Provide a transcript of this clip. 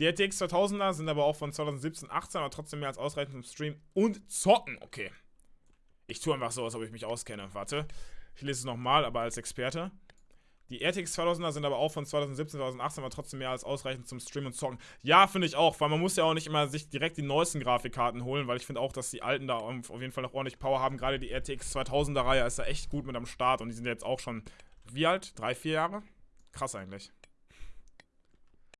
Die RTX 2000er sind aber auch von 2017, 18, aber trotzdem mehr als ausreichend zum Stream und zocken. Okay. Ich tue einfach so, als ob ich mich auskenne. Warte. Ich lese es nochmal, aber als Experte. Die RTX 2000er sind aber auch von 2017, 2018, aber trotzdem mehr als ausreichend zum Stream und Zocken. Ja, finde ich auch, weil man muss ja auch nicht immer sich direkt die neuesten Grafikkarten holen, weil ich finde auch, dass die alten da auf jeden Fall noch ordentlich Power haben. Gerade die RTX 2000er Reihe ist da echt gut mit am Start und die sind jetzt auch schon, wie alt? Drei, vier Jahre? Krass eigentlich.